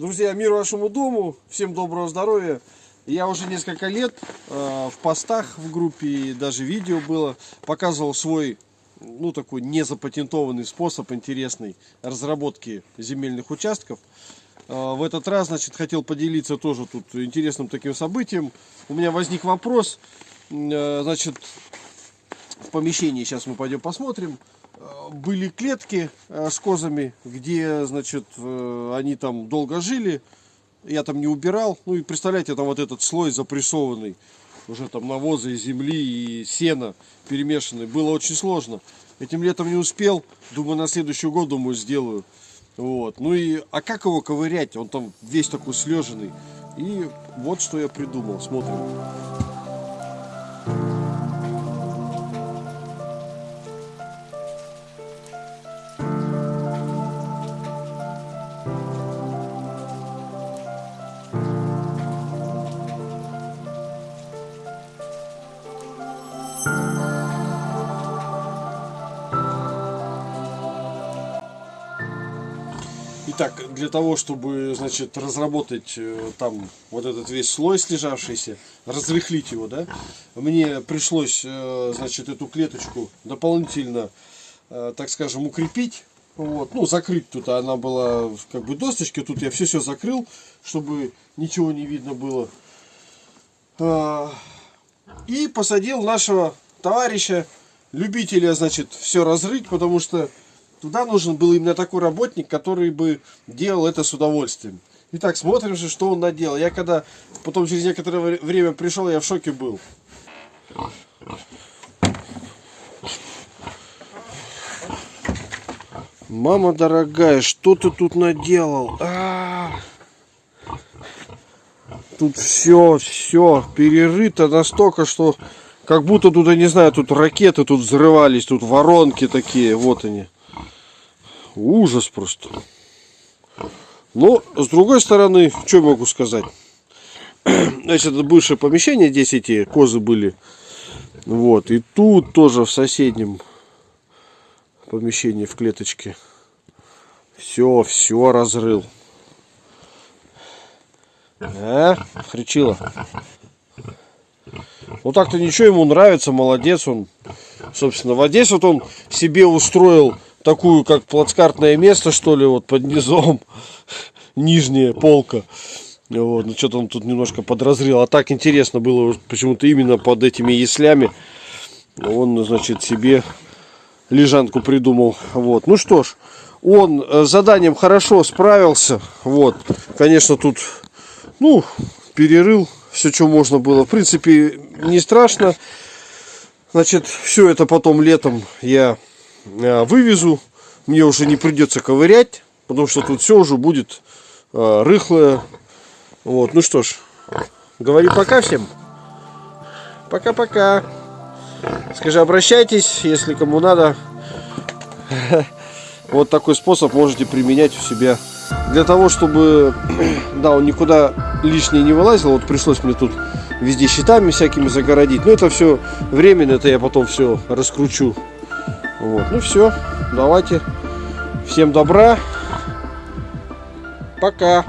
Друзья, мир вашему дому, всем доброго здоровья. Я уже несколько лет э, в постах в группе, и даже видео было, показывал свой, ну такой незапатентованный способ интересный разработки земельных участков. Э, в этот раз, значит, хотел поделиться тоже тут интересным таким событием. У меня возник вопрос, э, значит, в помещении, сейчас мы пойдем посмотрим, были клетки э, с козами, где, значит, э, они там долго жили. Я там не убирал. Ну и представляете, там вот этот слой запрессованный. Уже там навоза и земли и сена перемешанный. Было очень сложно. Этим летом не успел. Думаю, на следующий год, думаю, сделаю. Вот. Ну и, а как его ковырять? Он там весь такой слеженный. И вот что я придумал. Смотрим. Итак, для того, чтобы, значит, разработать э, там вот этот весь слой слежавшийся, разрыхлить его, да, мне пришлось, э, значит, эту клеточку дополнительно, э, так скажем, укрепить. Вот, ну, закрыть тут она была как бы досточки, тут я все-все закрыл, чтобы ничего не видно было. А, и посадил нашего товарища, любителя, значит, все разрыть, потому что Туда нужен был именно такой работник, который бы делал это с удовольствием. Итак, смотрим же, что он наделал. Я когда потом через некоторое время пришел, я в шоке был. Мама дорогая, что ты тут наделал? А -а -а. Тут все, все перерыто настолько, что как будто тут, я не знаю, тут ракеты тут взрывались, тут воронки такие, вот они. Ужас просто. Но, с другой стороны, что могу сказать? Значит, это бывшее помещение, здесь эти козы были. Вот, и тут тоже в соседнем помещении, в клеточке. Все, все разрыл. А, хричила. Ну так-то ничего, ему нравится, молодец он. Собственно, вот здесь вот он себе устроил такую, как плацкартное место, что ли, вот под низом, нижняя полка. Вот, ну что-то он тут немножко подразрел. А так интересно было почему-то именно под этими яслями. Он, значит, себе лежанку придумал. Вот, ну что ж, он с заданием хорошо справился. Вот, конечно, тут, ну, перерыл все, что можно было. В принципе, не страшно. Значит, все это потом летом я Э, вывезу. Мне уже не придется ковырять, потому что тут все уже будет э, рыхлое. Вот, ну что ж, говори пока всем. Пока-пока. Скажи, обращайтесь, если кому надо. Вот такой способ можете применять у себя. Для того, чтобы, да, он никуда лишнее не вылазил, вот пришлось мне тут везде щитами всякими загородить. Но это все временно, это я потом все раскручу. Вот, ну все, давайте. Всем добра. Пока.